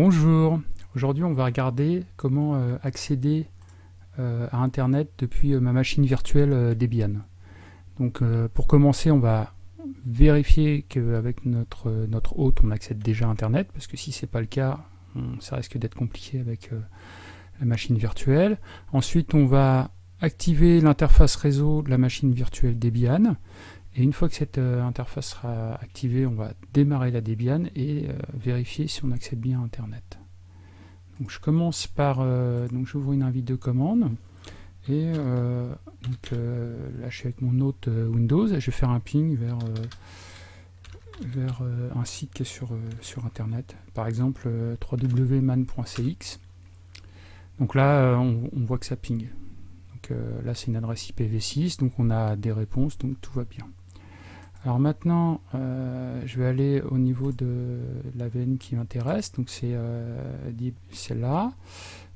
Bonjour, aujourd'hui on va regarder comment euh, accéder euh, à internet depuis euh, ma machine virtuelle Debian. Donc pour commencer on va vérifier qu'avec notre, notre hôte on accède déjà à internet parce que si c'est pas le cas ça risque d'être compliqué avec la machine virtuelle. Ensuite on va activer l'interface réseau de la machine virtuelle Debian et une fois que cette euh, interface sera activée, on va démarrer la Debian et euh, vérifier si on accède bien à Internet. Donc je commence par, euh, donc j'ouvre une invite de commande et là je suis avec mon hôte Windows et je vais faire un ping vers, vers un site qui est sur, sur Internet, par exemple www.man.cx. Donc là on, on, voit que ça ping. Donc là c'est une adresse IPv6, donc on a des réponses, donc tout va bien. Alors maintenant, euh, je vais aller au niveau de la VN qui m'intéresse, donc c'est euh, celle-là,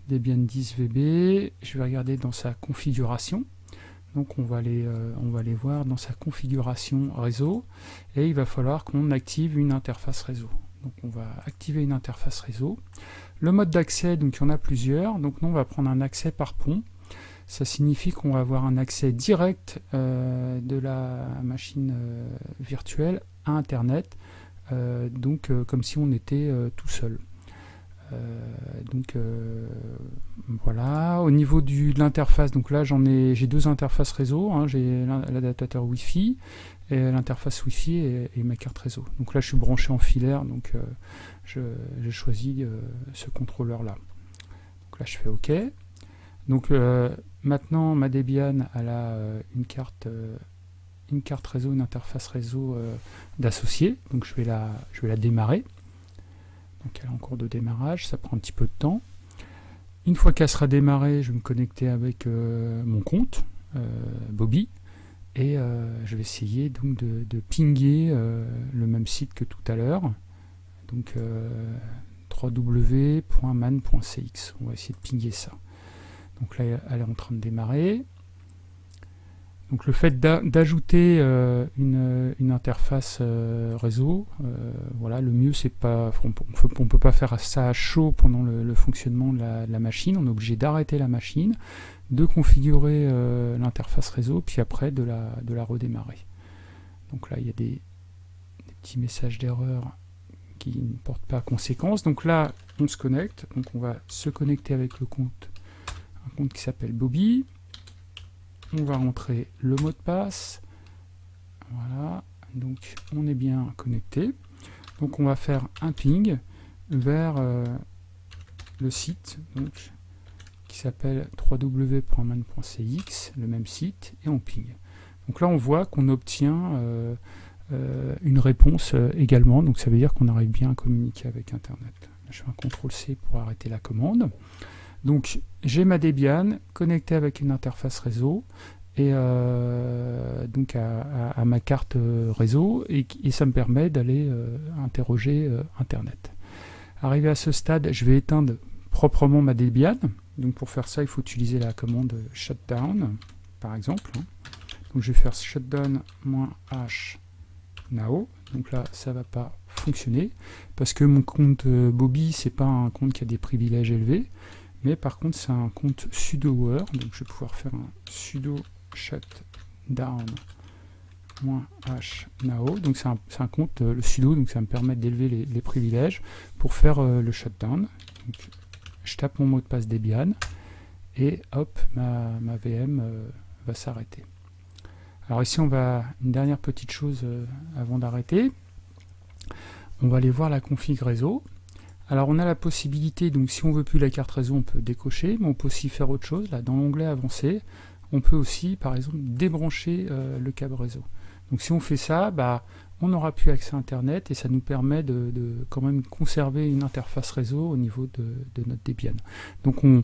Debian 10 VB. Je vais regarder dans sa configuration. Donc on va, aller, euh, on va aller voir dans sa configuration réseau, et il va falloir qu'on active une interface réseau. Donc on va activer une interface réseau. Le mode d'accès, donc il y en a plusieurs, donc nous on va prendre un accès par pont ça signifie qu'on va avoir un accès direct euh, de la machine euh, virtuelle à Internet, euh, donc comme si on était tout seul. donc voilà, au niveau du, de l'interface, donc là j'en ai, j'ai deux interfaces réseau, hein. j'ai l'adaptateur Wi-Fi et l'interface Wi-Fi et, ma carte réseau. Donc là je suis branché en filaire, donc j'ai choisi ce contrôleur là. Donc là je fais OK. Donc Maintenant, ma Debian a euh, une carte euh, une carte réseau, une interface réseau euh. Donc je vais, la, je vais la démarrer. Donc elle est en cours de démarrage, ça prend un petit peu de temps. Une fois qu'elle sera démarrée, je vais me connecter avec mon compte, Bobby, et je vais essayer donc de, de pinguer le même site que tout à l'heure. Donc www.man.cx. On va essayer de pinguer ça. Donc là, elle est en train de démarrer. Donc le fait d'ajouter euh, une, interface euh, réseau, euh, voilà, le mieux c'est pas, on, ne peut pas faire ça à chaud pendant le, fonctionnement de la, machine. On est obligé d'arrêter la machine, de configurer l'interface réseau, puis après de la, redémarrer. Donc là il y a des, petits messages d'erreur qui ne portent pas conséquence. Donc là on se connecte, donc on va se connecter avec le compte compte qui s'appelle Bobby. On va rentrer le mot de passe. Voilà, donc on est bien connecté. Donc on va faire un ping vers euh, le site donc, qui s'appelle www.man.cx, le même site, et on ping. Donc là on voit qu'on obtient euh, euh, une réponse également, donc ça veut dire qu'on arrive bien à communiquer avec Internet. je fais un CTRL C pour arrêter la commande. Donc j'ai ma Debian connectée avec une interface réseau et euh, donc à, ma carte euh, réseau et, ça me permet d'aller euh, interroger internet. Arrivé à ce stade, je vais éteindre proprement ma Debian. Donc pour faire ça, il faut utiliser la commande shutdown par exemple. Donc je vais faire shutdown-h now. Donc là, ça va pas fonctionner parce que mon compte Bobby, c'est pas un compte qui a des privilèges élevés. Mais par contre, c'est un compte sudo-word, donc je vais pouvoir faire un sudo shutdown h now. Donc c'est un, compte, euh, le sudo, donc ça me permet d'élever les, privilèges pour faire euh, le shutdown. Je tape mon mot de passe Debian et hop, ma, VM euh, va s'arrêter. Alors ici, on va une dernière petite chose avant d'arrêter. On va aller voir la config réseau. Alors on a la possibilité, donc si on veut plus la carte réseau, on peut décocher, mais on peut aussi faire autre chose. Là, dans l'onglet avancé, on peut aussi, par exemple, débrancher euh, le câble réseau. Donc si on fait ça, bah, on n'aura plus accès à Internet et ça nous permet de, quand même conserver une interface réseau au niveau de, notre Debian. Donc on,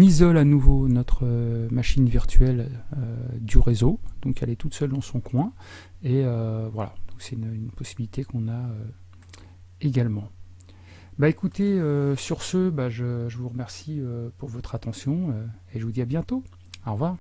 isole à nouveau notre euh, machine virtuelle euh, du réseau, donc elle est toute seule dans son coin, et voilà, c'est une, possibilité qu'on a également. Bah écoutez, euh, sur ce, bah, je, vous remercie euh, pour votre attention euh, et je vous dis à bientôt. Au revoir.